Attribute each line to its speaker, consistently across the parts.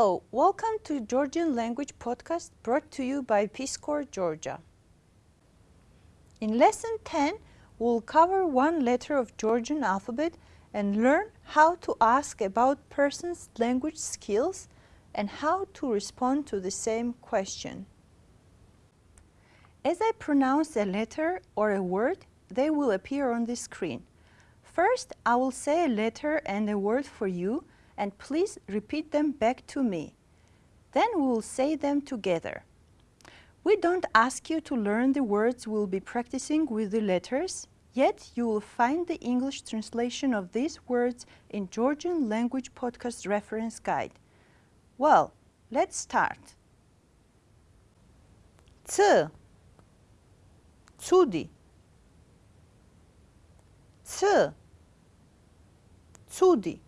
Speaker 1: Hello, welcome to Georgian Language Podcast brought to you by Peace Corps Georgia. In lesson 10, we'll cover one letter of Georgian alphabet and learn how to ask about person's language skills and how to respond to the same question. As I pronounce a letter or a word, they will appear on the screen. First, I will say a letter and a word for you and please repeat them back to me. Then we will say them together. We don't ask you to learn the words we'll be practicing with the letters, yet you will find the English translation of these words in Georgian Language Podcast Reference Guide. Well, let's start. C Cudi C Cudi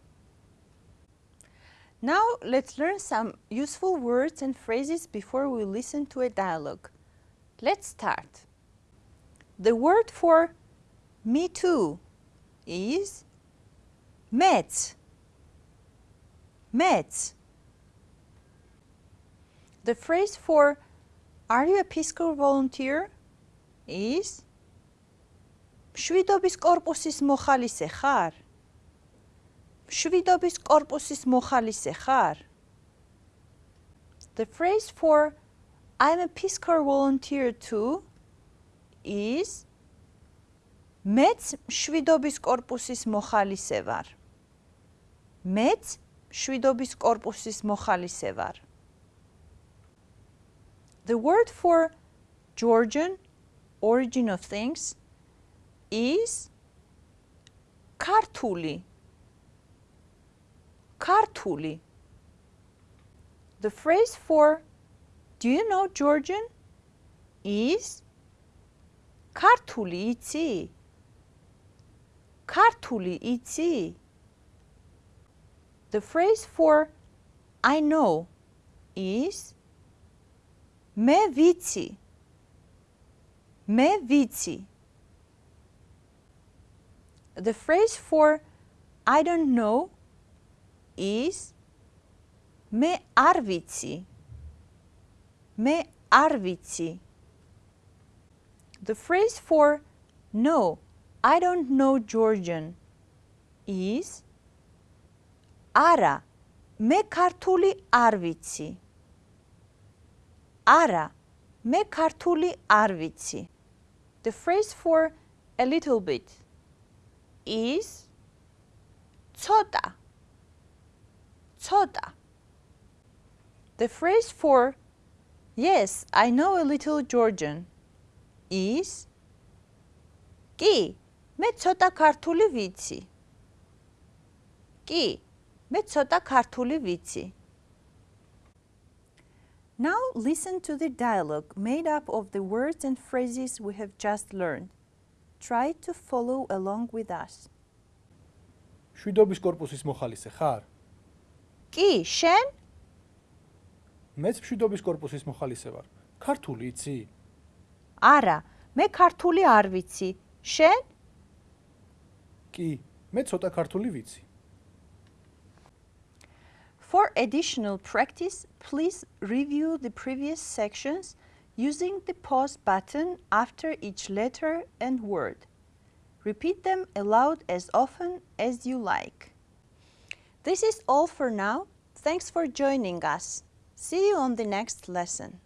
Speaker 1: Now let's learn some useful words and phrases before we listen to a dialogue. Let's start. The word for me too is met. Met. The phrase for are you a Peace Corps volunteer is შვიდობის კორპუსის მოხალისე ხარ? შვიდობის კორპუსის მოხალისე ხარ? The phrase for I'm a Peace Corps volunteer too is მეც შვიდობის კორპუსის მოხალისე ვარ. მეც შვიდობის კორპუსის მოხალისე ვარ. The word for Georgian origin of things is ქართული ქართული. The phrase for do you know Georgian is ქართული იცი? ქართული იცი? The phrase for I know is მე ვიცი. მე ვიცი. The phrase for I don't know is me arvici. Me arvici. The phrase for no, I don't know Georgian is ara, me kartuli arvici. Ara, me kartuli arvici. The phrase for a little bit is tsota soda. The phrase for yes, I know a little Georgian is "Ki მე ცოტა ქართული ვიცი. კი, მე ცოტა ქართული ვიცი. Now listen to the dialogue made up of the words and phrases we have just learned. Try to follow along with us.
Speaker 2: შვიდობის კორპუსის მოხალისე ხარ?
Speaker 1: კი, შენ?
Speaker 2: მეც მშვიდობის კორპუსის მოხალისე ვარ. ქართული იცი?
Speaker 1: არა, მე ქართული არ ვიცი. შენ?
Speaker 2: კი, მე ცოტა ქართული ვიცი.
Speaker 1: For additional practice, please review the previous sections using the pause button after each letter and word. Repeat them aloud as often as you like. This is all for now. Thanks for joining us. See you on the next lesson.